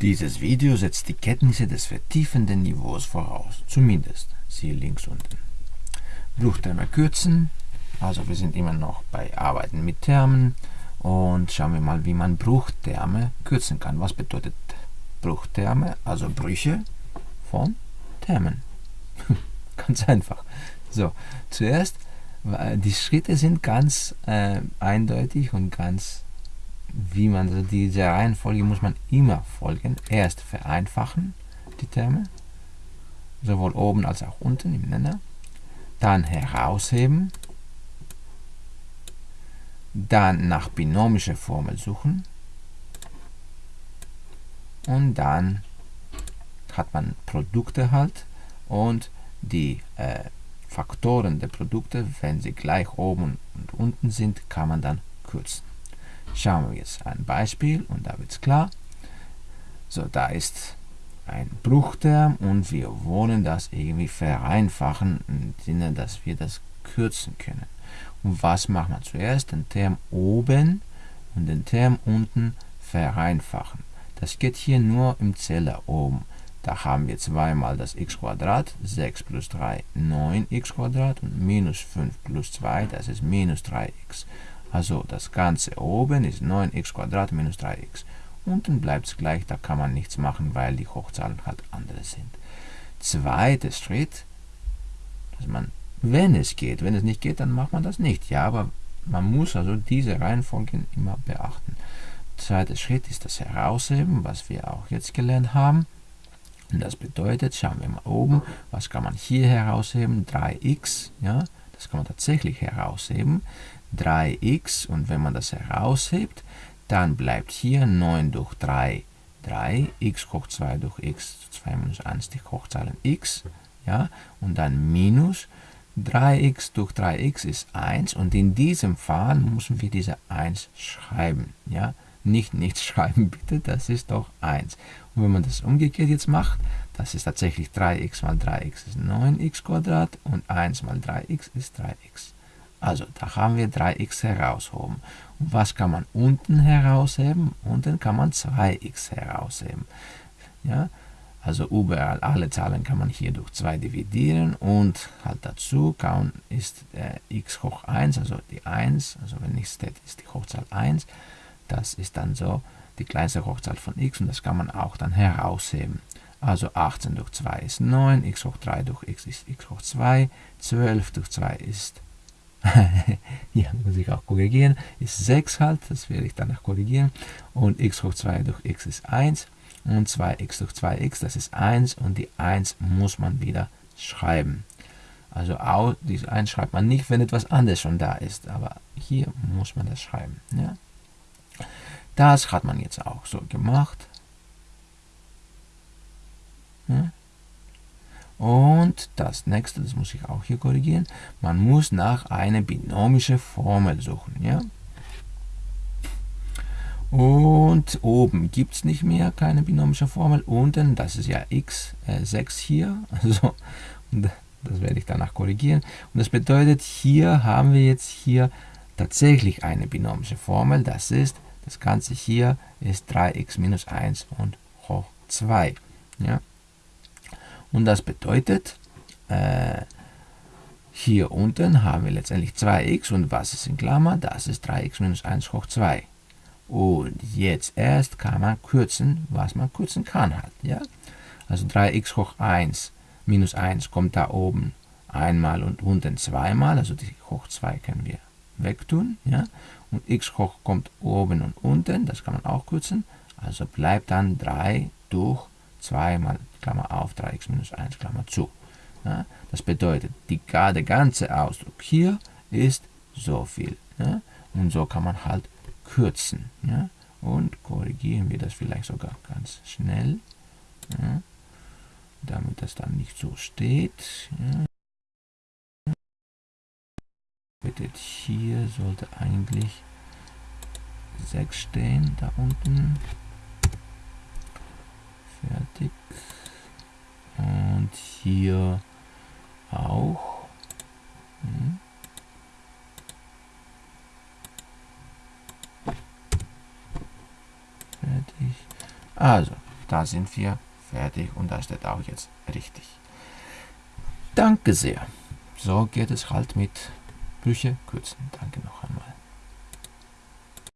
Dieses Video setzt die Kenntnisse des vertiefenden Niveaus voraus, zumindest, siehe links unten. Bruchterme kürzen, also wir sind immer noch bei Arbeiten mit Termen und schauen wir mal, wie man Bruchterme kürzen kann. Was bedeutet Bruchterme? Also Brüche von Termen. ganz einfach. So, zuerst, die Schritte sind ganz äh, eindeutig und ganz wie man also diese Reihenfolge muss man immer folgen. Erst vereinfachen die Terme, sowohl oben als auch unten im Nenner. Dann herausheben. Dann nach binomischer Formel suchen. Und dann hat man Produkte halt und die äh, Faktoren der Produkte, wenn sie gleich oben und unten sind, kann man dann kürzen. Schauen wir jetzt ein Beispiel und da wird es klar. So, da ist ein Bruchterm und wir wollen das irgendwie vereinfachen im Sinne, dass wir das kürzen können. Und was machen wir zuerst? Den Term oben und den Term unten vereinfachen. Das geht hier nur im Zeller oben. Da haben wir zweimal das x 6 plus 3, 9x und minus 5 plus 2, das ist minus 3x. Also das Ganze oben ist 9x minus 3x. Unten bleibt es gleich, da kann man nichts machen, weil die Hochzahlen halt andere sind. Zweiter Schritt, dass man, wenn es geht, wenn es nicht geht, dann macht man das nicht. Ja, aber man muss also diese Reihenfolge immer beachten. Zweiter Schritt ist das Herausheben, was wir auch jetzt gelernt haben. Und das bedeutet, schauen wir mal oben, was kann man hier herausheben? 3x, ja, das kann man tatsächlich herausheben. 3x und wenn man das heraushebt, dann bleibt hier 9 durch 3 3, x hoch 2 durch x, 2 minus 1 die Hochzahlen x, ja, und dann minus 3x durch 3x ist 1 und in diesem Fall müssen wir diese 1 schreiben, ja, nicht nichts schreiben bitte, das ist doch 1. Und wenn man das umgekehrt jetzt macht, das ist tatsächlich 3x mal 3x ist 9x und 1 mal 3x ist 3x. Also da haben wir 3x heraushoben. Und was kann man unten herausheben? Unten kann man 2x herausheben. Ja, also überall alle Zahlen kann man hier durch 2 dividieren und halt dazu kann, ist äh, x hoch 1, also die 1, also wenn nichts steht, ist die Hochzahl 1. Das ist dann so die kleinste Hochzahl von x und das kann man auch dann herausheben. Also 18 durch 2 ist 9, x hoch 3 durch x ist x hoch 2, 12 durch 2 ist hier muss ich auch korrigieren, ist 6 halt, das werde ich danach korrigieren. Und x hoch 2 durch x ist 1 und 2x durch 2x, das ist 1 und die 1 muss man wieder schreiben. Also auch, diese 1 schreibt man nicht, wenn etwas anderes schon da ist, aber hier muss man das schreiben. Ja? Das hat man jetzt auch so gemacht. Ja? Und das nächste, das muss ich auch hier korrigieren, man muss nach einer binomischen Formel suchen. Ja? Und oben gibt es nicht mehr keine binomische Formel. Unten, das ist ja x, äh, 6 hier. Also, das werde ich danach korrigieren. Und das bedeutet, hier haben wir jetzt hier tatsächlich eine binomische Formel. Das ist, das Ganze hier ist 3x minus 1 und hoch 2. Ja? Und das bedeutet, äh, hier unten haben wir letztendlich 2x und was ist in Klammer? Das ist 3x minus 1 hoch 2. Und jetzt erst kann man kürzen, was man kürzen kann halt. Ja? Also 3x hoch 1 minus 1 kommt da oben einmal und unten zweimal, also die hoch 2 können wir wegtun. Ja? Und x hoch kommt oben und unten, das kann man auch kürzen. Also bleibt dann 3 durch 2 mal Klammer auf 3x minus 1 Klammer zu. Ja, das bedeutet, die, der ganze Ausdruck hier ist so viel. Ja, und so kann man halt kürzen. Ja, und korrigieren wir das vielleicht sogar ganz schnell, damit das dann nicht so steht. Bedeutet, hier sollte eigentlich 6 stehen, da unten. Fertig. Und hier auch. Hm. Fertig. Also, da sind wir fertig und das steht auch jetzt richtig. Danke sehr. So geht es halt mit Brüche kürzen. Danke noch einmal.